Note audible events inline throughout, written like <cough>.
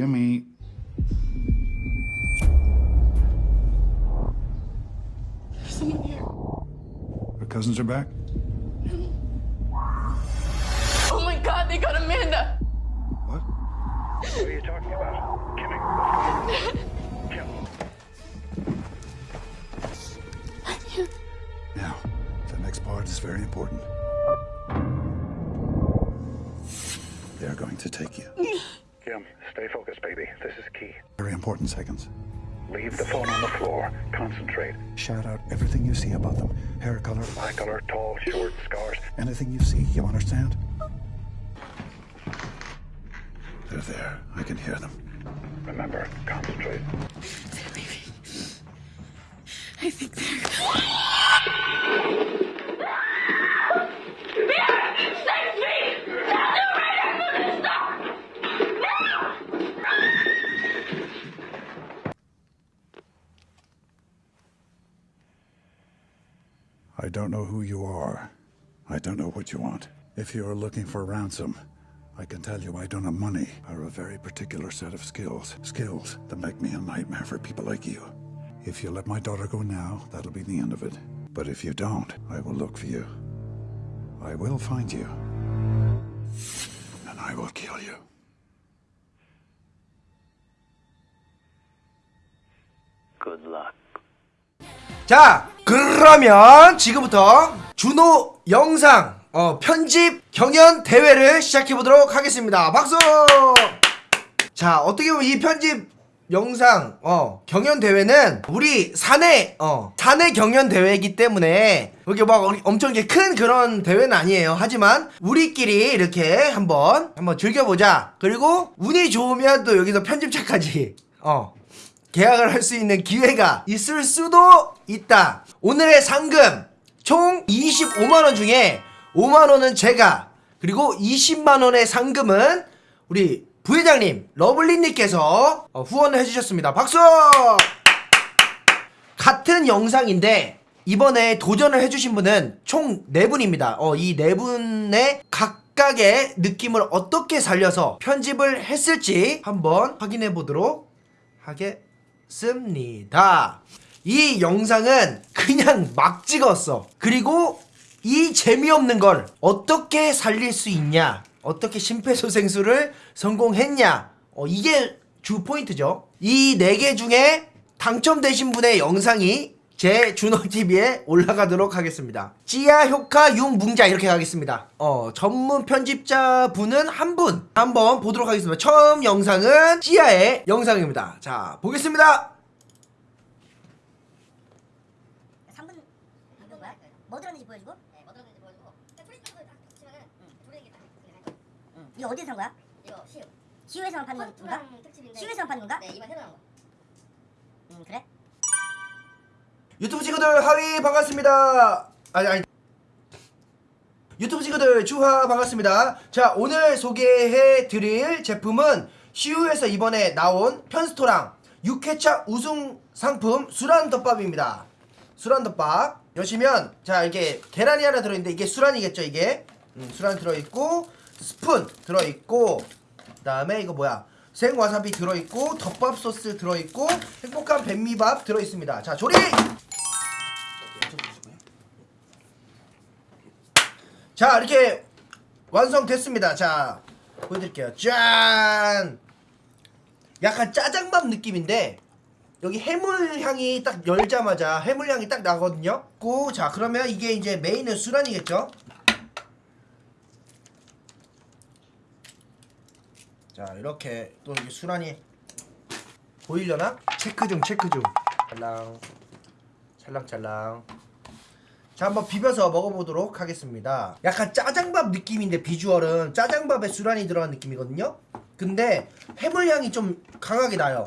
Gimme. There's someone here. Her cousins are back? Oh my god, they got Amanda! What? What are you talking about? Kimmy, what's going on? Now, the next part is very important. They're going to take you. Kim, stay focused, baby. This is key. Very important seconds. Leave the phone on the floor. Concentrate. Shout out everything you see about them. Hair color, Eye color, tall, short, scars. anything you see, you understand? They're there. I can hear them. Remember, concentrate. They're leaving. I think they're. I don't know who you are. I don't know what you want. If you are looking for ransom, I can tell you I don't have money. I have a very particular set of skills. Skills that make me a nightmare for people like you. If you let my daughter go now, that'll be the end of it. But if you don't, I will look for you. I will find you. And I will kill you. Good luck. 자 그러면 지금부터 준호 영상 어, 편집 경연 대회를 시작해 보도록 하겠습니다. 박수! 자 어떻게 보면 이 편집 영상 어, 경연 대회는 우리 사내 어, 사내 경연 대회이기 때문에 이렇게 막 엄청 이렇게 큰 그런 대회는 아니에요. 하지만 우리끼리 이렇게 한번 한번 즐겨보자. 그리고 운이 좋으면 또 여기서 편집자까지 어 계약을 할 수 있는 기회가 있을 수도 있다. 오늘의 상금 총 25만원 중에 5만원은 제가 그리고 20만원의 상금은 우리 부회장님 러블리님께서 어, 후원을 해주셨습니다. 박수! 같은 영상인데 이번에 도전을 해주신 분은 총 4분입니다. 어, 이 4분의 각각의 느낌을 어떻게 살려서 편집을 했을지 한번 확인해 보도록 하겠습니다. 이 영상은 그냥 막 찍었어. 그리고 이 재미없는 걸 어떻게 살릴 수 있냐? 어떻게 심폐소생술을 성공했냐? 어, 이게 주 포인트죠. 이 네 개 중에 당첨되신 분의 영상이 제 준호TV에 올라가도록 하겠습니다. 찌야, 효카, 융, 뭉자 이렇게 가겠습니다. 어, 전문 편집자 분은 한 분. 한번 보도록 하겠습니다. 처음 영상은 찌야의 영상입니다. 자, 보겠습니다. 3분 이거 뭐야? 뭐 들었는지 보여주고? 네, 뭐 들었는지 보여주고. 프린트를 딱 치면은 조리는 게 딱. 응. 이거 어디서 산 거야? 이거 시우. 시우에서만 파는 건가? 시우에서만 파는 건가? 네, 이번 새로 나온 거. 음, 그래? 유튜브 친구들 하위 반갑습니다. 아니 아니. 유튜브 친구들 주하 반갑습니다. 자 오늘 소개해 드릴 제품은 시우에서 이번에 나온 편스토랑 6회차 우승 상품 수란덮밥입니다. 수란덮밥 여시면 자 이게 계란이 하나 들어있는데 이게 수란이겠죠 이게 음, 수란 들어있고 스푼 들어있고 그 다음에 이거 뭐야 생와사비 들어있고 덮밥 소스 들어있고 행복한 백미밥 들어있습니다. 자 조리! 자 이렇게 완성됐습니다. 자 보여드릴게요. 짠! 약간 짜장밥 느낌인데 여기 해물향이 딱 열자마자 해물향이 딱 나거든요? 고, 자 그러면 이게 이제 메인은 수란이겠죠 자 이렇게 또 이게 수란이 보이려나? 체크 중 체크 중. 찰랑 찰랑찰랑. 자 한번 비벼서 먹어보도록 하겠습니다. 약간 짜장밥 느낌인데 비주얼은 짜장밥에 수란이 들어간 느낌이거든요? 근데 해물향이 좀 강하게 나요.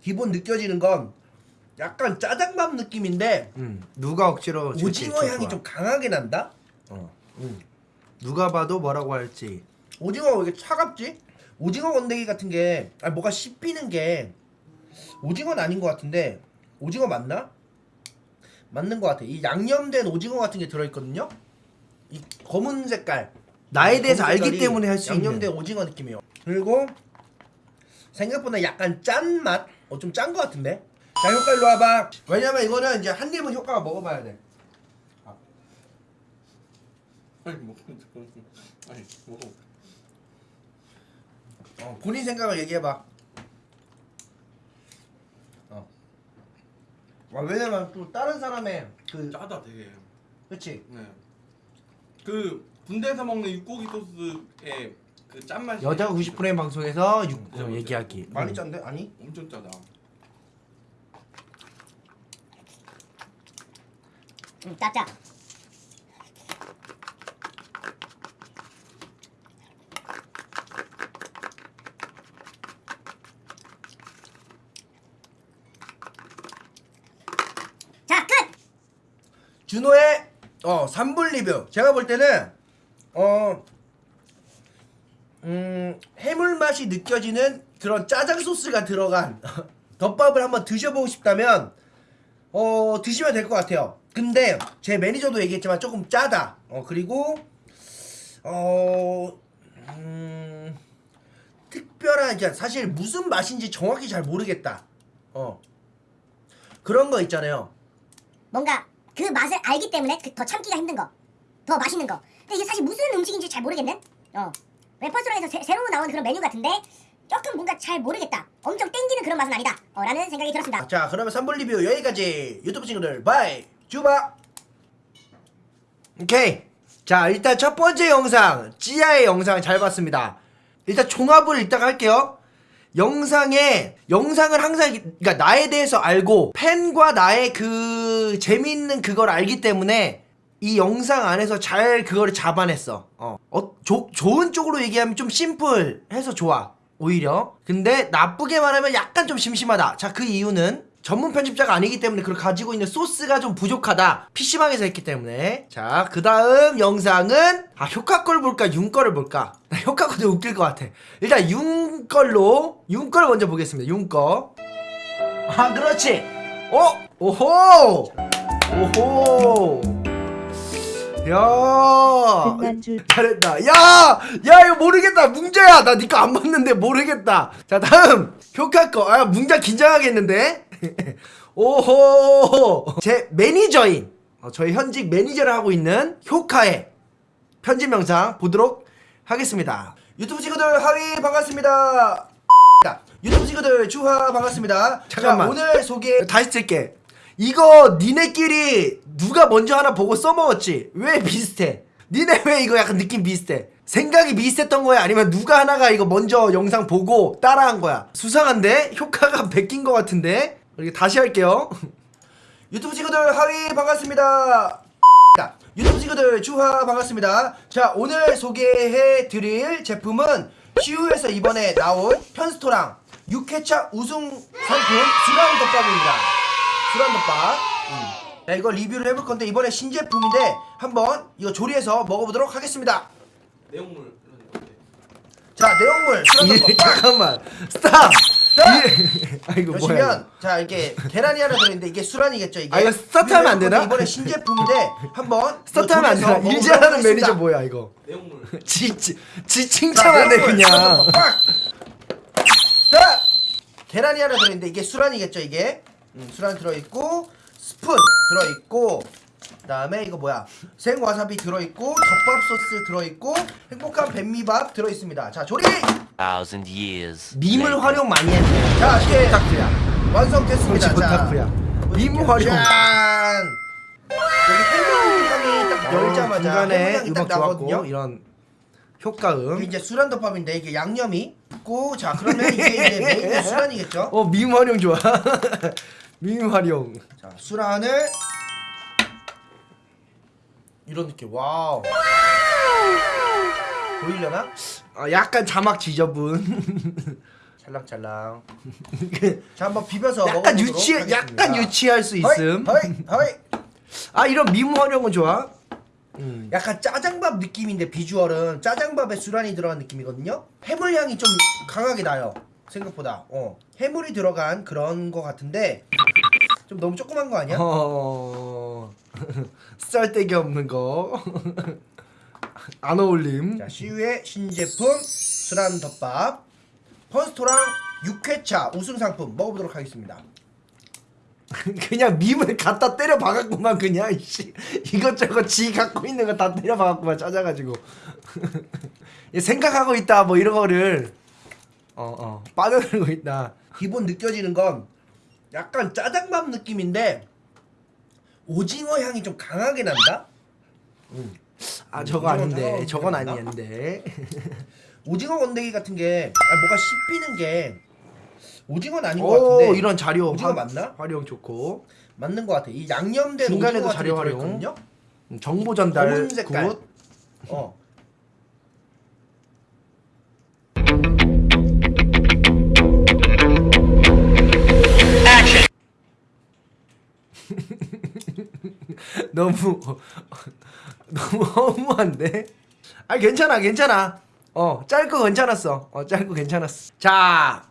기본 느껴지는 건 약간 짜장밥 느낌인데 누가 억지로 오징어 향이 좀 강하게 난다? 어. 음. 누가 봐도 뭐라고 할지 오징어가 왜 이렇게 차갑지? 오징어 건더기 같은 게 아, 뭐가 씹히는 게 오징어는 아닌 것 같은데 오징어 맞나? 맞는 것 같아 이 양념된 오징어 같은 게 들어있거든요 이 검은 색깔 나에 대해서 알기 때문에 할 수 있는 양념된 오징어 느낌이에요. 그리고 생각보다 약간 짠 맛? 어 좀짠거 같은데? 자 효과 일로 와봐. 왜냐면 이거는 이제 한 입은 효과가 먹어봐야 돼. 아니 뭐 아니 뭐 어, 본인 생각을 얘기해봐. 어. 아, 왜냐면 또 다른 사람의 그 짜다 되게 그치 네그 군대에서 먹는 육고기 소스의 그 짠맛이 여자 90분의 방송에서 육, 네, 어. 얘기하기 많이 짠데? 아니? 엄청 짜다 응, 짜짜. 자, 끝! 준호의 어 3분 리뷰 제가 볼 때는 어 음, 해물 맛이 느껴지는 그런 짜장 소스가 들어간 <laughs> 덮밥을 한번 드셔보고 싶다면 어 드시면 될 것 같아요 근데 제 매니저도 얘기했지만 조금 짜다 어 그리고 어 음, 특별한 이제 사실 무슨 맛인지 정확히 잘 모르겠다 어 그런 거 있잖아요 뭔가 그 맛을 알기 때문에 그 더 참기가 힘든 거. 더 맛있는 거. 근데 이게 사실 무슨 음식인지 잘 모르겠는? 어. 편스토랑에서 새- 새로 나온 그런 메뉴 같은데 조금 뭔가 잘 모르겠다. 엄청 땡기는 그런 맛은 아니다. 어, 라는 생각이 들었습니다. 자 그러면 3분 리뷰 여기까지 유튜브 친구들 bye 주바 오케이 자 일단 첫 번째 영상 찌아의 영상 잘 봤습니다 일단 종합을 이따가 할게요 영상에 영상을 항상 그러니까 나에 대해서 알고 팬과 나의 그 재미있는 그걸 알기 때문에 이 영상 안에서 잘 그거를 잡아냈어. 어, 어 조, 좋은 쪽으로 얘기하면 좀 심플해서 좋아. 오히려. 근데 나쁘게 말하면 약간 좀 심심하다. 자, 그 이유는 전문 편집자가 아니기 때문에 그걸 가지고 있는 소스가 좀 부족하다. PC방에서 했기 때문에. 자, 그 다음 영상은, 아, 효과 걸 볼까, 윤 거를 볼까? <laughs> 나 효과 거도 웃길 것 같아. 일단 윤 걸로, 윤걸 먼저 보겠습니다. 윤 거. 아, 그렇지. 어? 오호! 오호! 야! 줄 잘했다. 야! 야, 이거 모르겠다. 뭉자야. 나 니거 안 봤는데 모르겠다. 자, 다음. 효카 거. 아, 뭉자 긴장하겠는데? <laughs> 오호! 제 매니저인, 어, 저희 현직 매니저를 하고 있는 효카의 편집 영상 보도록 하겠습니다. 유튜브 친구들 하위 반갑습니다. 자, 유튜브 친구들 주하 반갑습니다. 잠깐만. 자, 오늘 소개 다시 쓸게. 이거 니네끼리 누가 먼저 하나 보고 써먹었지? 왜 비슷해? 니네 왜 이거 약간 느낌 비슷해? 생각이 비슷했던 거야? 아니면 누가 하나가 이거 먼저 영상 보고 따라한 거야? 수상한데? 효과가 베낀 것 같은데? 이렇게 다시 할게요. <laughs> 유튜브 친구들 하위 반갑습니다. 자, 유튜브 친구들 주하 반갑습니다. 자, 오늘 소개해 드릴 제품은 시우에서 이번에 나온 편스토랑 6회차 우승 상품 수란 덮밥입니다. 수란 덮밥. 음. 자, 이거 리뷰를 해볼 건데 이번에 신제품인데 한번 이거 조리해서 먹어보도록 하겠습니다. 내용물 자, 내용물 수란 예, 덮밥. 잠깐만 스탑 자, 예. 아 이거 뭐야 보시면 자 이게 계란이 하나 들어있는데 이게 수란이겠죠 이게 아, 이거 스타트하면 안 되나? 이번에 신제품인데 한번 <laughs> 스타트하면 안 되나 일제하는 매니저. 뭐야 이거 내용물 <laughs> 지, 지, 지 자, 칭찬하네 그냥. <laughs> 자 계란이 하나 들어있는데 이게 수란이겠죠 이게 음, 수란 들어있고 스푼 들어있고 그다음에 이거 뭐야? 생와사비 들어있고 덮밥 소스 들어있고 행복한 뱀미밥 들어있습니다. 자 조리! Thousand years. 밈을. 활용 많이 했네 자 이게 오타쿠야 완성됐습니다. 솔직히 오타쿠야 밈 활용. 짠! 여기 해물향이 딱 열자마자 중간에 딱 음악 나거든요. 좋았고 이런 효과음. 이게 이제 수란 덮밥인데 이게 양념이 있고 자 그러면 이게 이제 메인의 수란이겠죠? <laughs> 어 밈 활용 좋아 밈 활용. 자 수란을 이런 느낌 wow! 보이려나? 아, 약간 자막 지저분. <laughs> 찰랑찰랑. 자 한번 비벼서 약간 유치 하겠습니다. 약간 유치할 수 있음. 허이 허이. 아 이런 밈 활용은 좋아? 약간 짜장밥 느낌인데 비주얼은 짜장밥에 수란이 들어간 느낌이거든요. 해물 향이 좀 강하게 나요. 생각보다. 어. 해물이 들어간 그런 거 같은데 좀 너무 조그만 거 아니야? 어 <laughs> 썰데기 없는 거 <laughs> 안 어울림. 자, 시우의 신제품 수란 덮밥 펀스토랑 6회차 우승 상품 먹어보도록 하겠습니다. <laughs> 그냥 밈을 갖다 때려 박았구만 그냥 씨. 이것저것 지 갖고 있는 거 다 때려 박았구만 찾아가지고 생각하고 있다 뭐 이런 거를 어 어 빠져들고 있다 기본 느껴지는 건 약간 짜장밥 느낌인데 오징어 향이 좀 강하게 난다. 아 저거 아닌데 저건? 아니었는데 <laughs> 오징어 건더기 같은 게 아, 뭐가 씹히는 게 오징어는 아닌 것 같은데 오 이런 자료 오징어 화- 맞나? 활용 좋고 맞는 것 같아. 이 양념된 중간에도 자료 활용. 음, 정보 전달. good 어. 너무 <laughs> 너무 허무한데? 아 괜찮아 괜찮아. 어 짧고 괜찮았어. 어 짧고 괜찮았어. 자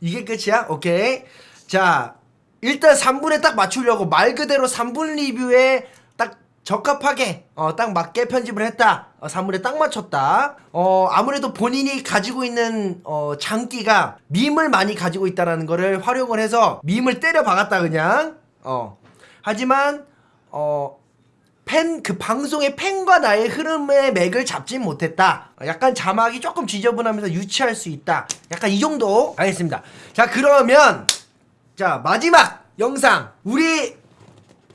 이게 끝이야? 오케이. 자 일단 3분에 딱 맞추려고 말 그대로 3분 리뷰에 딱 적합하게 어 딱 맞게 편집을 했다. 어, 3분에 딱 맞췄다. 어 아무래도 본인이 가지고 있는 어 장기가 밈을 많이 가지고 있다라는 거를 활용을 해서 밈을 때려 박았다 그냥. 어 하지만 어 팬 그 방송의 팬과 나의 흐름의 맥을 잡지 못했다. 약간 자막이 조금 지저분하면서 유치할 수 있다. 약간 이 정도 알겠습니다. 자 그러면 자 마지막 영상 우리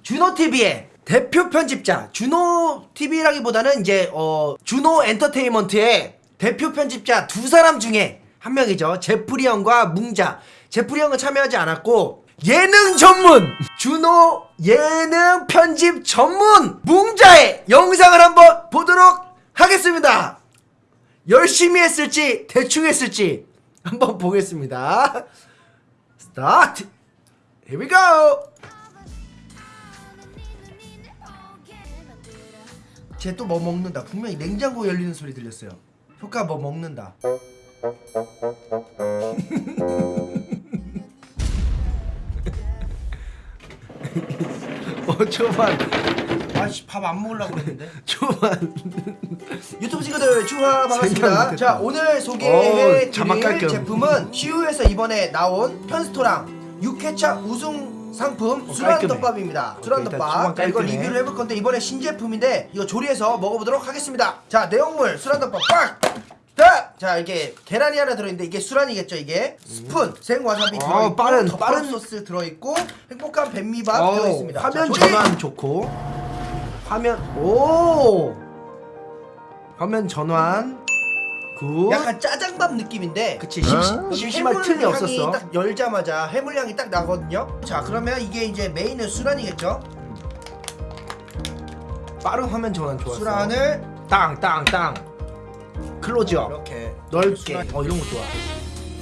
준호 TV의 대표 편집자 준호 TV라기보다는 이제 어 준호 엔터테인먼트의 대표 편집자 두 사람 중에 한 명이죠. 제프리 형과 뭉자. 제프리 형은 참여하지 않았고 예능 전문 준호 예능 편집 전문 뭉자의 영상을 한번 보도록 하겠습니다. 열심히 했을지 대충 했을지 한번 보겠습니다. 스타트. Here we go. 쟤 또 뭐 먹는다. 분명히 냉장고 열리는 소리 들렸어요. 효과 뭐 먹는다. <laughs> 어 초반 아씨 밥 안 먹으려고 그랬는데. <laughs> 초반 유튜브 친구들 추하 반갑습니다. 자 오늘 어, 소개해 드릴 겸. 제품은 시우에서 이번에 나온 편스토랑 6회차 우승 상품 어, 수란 깔끔해. dobr밥입니다. 수란 일단 덮밥. 초반 자, 이거. 리뷰를 해볼 건데 이번에 신제품인데 이거 조리해서 먹어보도록 하겠습니다. 자 내용물 수란 덮밥 빡. 자, 자 이게 계란이 하나 들어있는데 이게 수란이겠죠 이게 스푼 생와사비 어, 들어있고 빠른, 덮밥 빠른. 소스 들어있고 행복한 뱀미밥 어, 들어있습니다. 화면 자, 조리! 전환 좋고 화면 오 화면 전환 굿 약간 짜장밥 느낌인데 그치 심 심, 심심할 해물 틈이 향이 없었어 딱 열자마자 해물향이 딱 나거든요. 자 그러면 이게 이제 메인은 수란이겠죠. 빠른 화면 전환 좋았어 수란을 땅땅땅 클로즈업 이렇게 넓게. 어 이런 거 좋아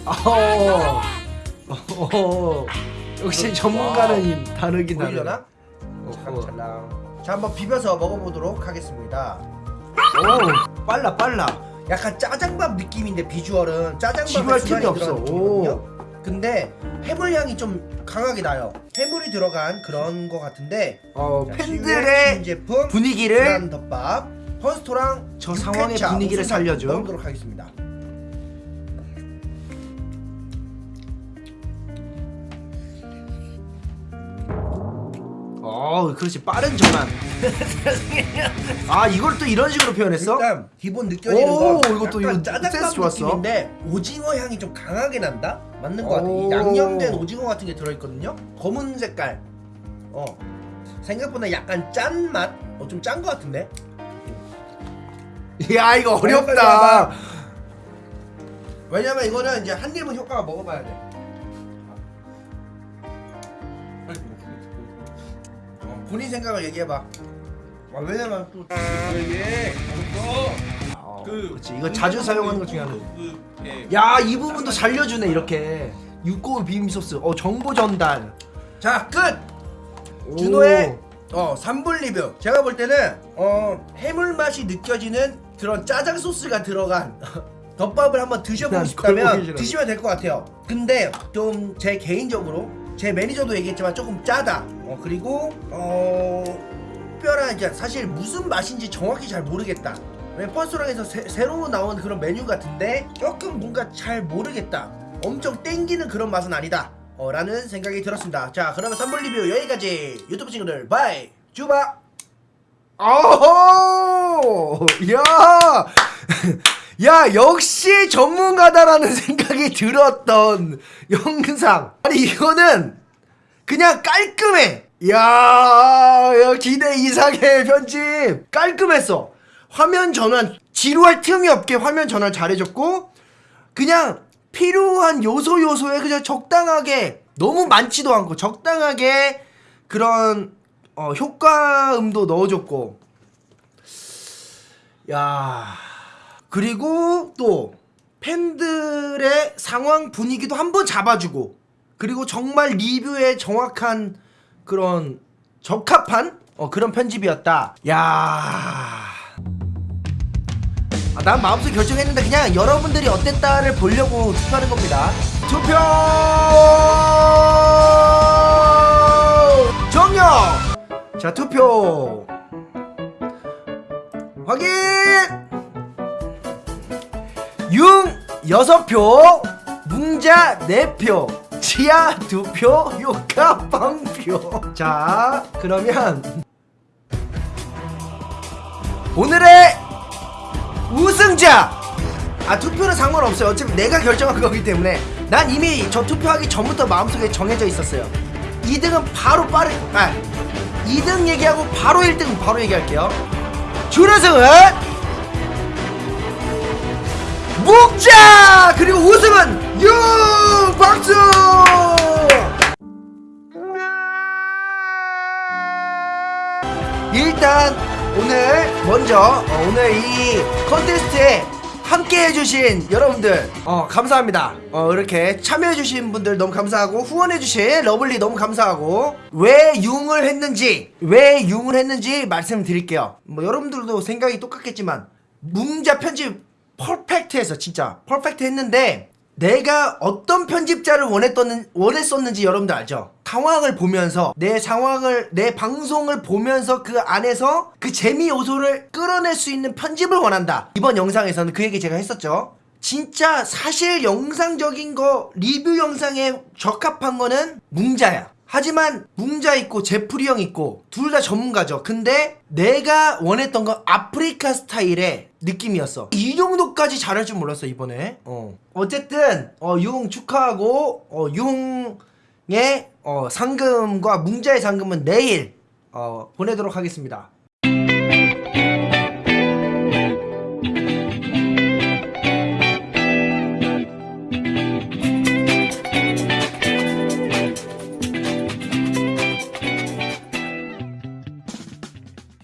어, 어, <laughs> 역시 전문가는 다르긴 다르다 보이려나? 어허. 찰랑찰랑. 자 한번 비벼서 먹어보도록 하겠습니다. 오 빨라 빨라 약간 짜장밥 느낌인데 비주얼은 지루할 틈이 없어. 느낌이거든요. 근데 해물 향이 좀 강하게 나요. 해물이 들어간 그런 거 같은데 어 자, 팬들의 신제품 분위기를 덮밥 펀스토랑 저 상황의 6회차 분위기를 살려줘. 먹어보도록 하겠습니다. 어 그렇지 빠른 전환 <laughs> 아 이걸 또 이런 식으로 표현했어? 일단 기본 느껴지는 오, 건 이것도 약간 이거 짜장밥 좋았어. 느낌인데 오징어 향이 좀 강하게 난다? 맞는 것 같아. 이. 양념된 오징어 같은 게 들어있거든요. 검은 색깔. 어 생각보다 약간 짠 맛. 어 좀짠것 같은데. 야 이거 어렵다. 왜냐면 이거는 이제 한 입은 효과가 먹어봐야 돼. 어, 본인 생각을 얘기해봐. 아, 왜냐면 또 이게 어, 그 그렇지 이거 자주 사용하는 것 중에 하나 소스에 야이 부분도 살려주네 이렇게 육고기 비빔 소스 어 정보 전달 자 끝. 오. 준호의 어 3분 리뷰 제가 볼 때는 어 해물 맛이 느껴지는 그런 짜장 소스가 들어간 <laughs> 덮밥을 한번 드셔보고 난 싶다면. 드시면 될 것 같아요 근데 좀 제 개인적으로 제 매니저도 얘기했지만 조금 짜다 어 그리고 어 특별한 이제 사실 무슨 맛인지 정확히 잘 모르겠다. 새- 새로 나온 그런 메뉴 같은데 조금 뭔가 잘 모르겠다. 엄청 땡기는 그런 맛은 아니다. 어, 라는 생각이 들었습니다. 자, 그러면 3분 리뷰 여기까지. 유튜브 친구들 bye. 주바. 아호! 야! <laughs> 야, 역시 전문가다라는 생각이 들었던 영상. 아니, 이거는 그냥 깔끔해. 야, 야, 기대 이상의 편집. 깔끔했어. 화면 전환, 지루할 틈이 없게 화면 전환 잘해줬고, 그냥 필요한 요소 요소에 그냥 적당하게, 너무 많지도 않고, 적당하게 그런, 어, 효과음도 넣어줬고, 야, 그리고 또, 팬들의 상황 분위기도 한번 잡아주고, 그리고 정말 리뷰에 정확한 그런 적합한 어, 그런 편집이었다. 야. 아, 난 마음속에 결정했는데 그냥 여러분들이 어땠다를 보려고 투표하는 겁니다. 투표 정녕. 자 투표 확인. 융 6표, 뭉자 4표, 지하 2표, 요카 빵표. 자, 그러면 오늘의 우승자! 아, 투표는 상관없어요. 어차피 내가 결정한 거기 때문에 난 이미 저 투표하기 전부터 마음속에 정해져 있었어요. 2등은 바로 빠르, 아, 2등 얘기하고 바로 1등 바로 얘기할게요. 준우승은 묵자 그리고 우승은 유 박수 일단 오늘 먼저 어, 오늘 이 컨테스트에 함께 해주신 여러분들 어 감사합니다. 어 이렇게 참여해주신 분들 너무 감사하고 후원해주신 러블리 너무 감사하고 왜 융을 했는지 왜 융을 했는지 말씀드릴게요. 뭐 여러분들도 생각이 똑같겠지만 뭉자 편집 퍼펙트해서 진짜 퍼펙트 했는데 내가 어떤 편집자를 원했던, 원했었는지 여러분들 알죠? 상황을 보면서 내 상황을 내 방송을 보면서 그 안에서 그 재미 요소를 끌어낼 수 있는 편집을 원한다. 이번 영상에서는 그 얘기 제가 했었죠. 진짜 사실 영상적인 거 리뷰 영상에 적합한 거는 뭉자야 하지만 뭉자 있고 제프리 형 있고 둘 다 전문가죠. 근데 내가 원했던 건 아프리카 스타일의 느낌이었어. 이 정도까지 잘할 줄 몰랐어 이번에. 어. 어쨌든 어, 융 축하하고 어, 융의 어, 상금과 뭉자의 상금은 내일 어, 보내도록 하겠습니다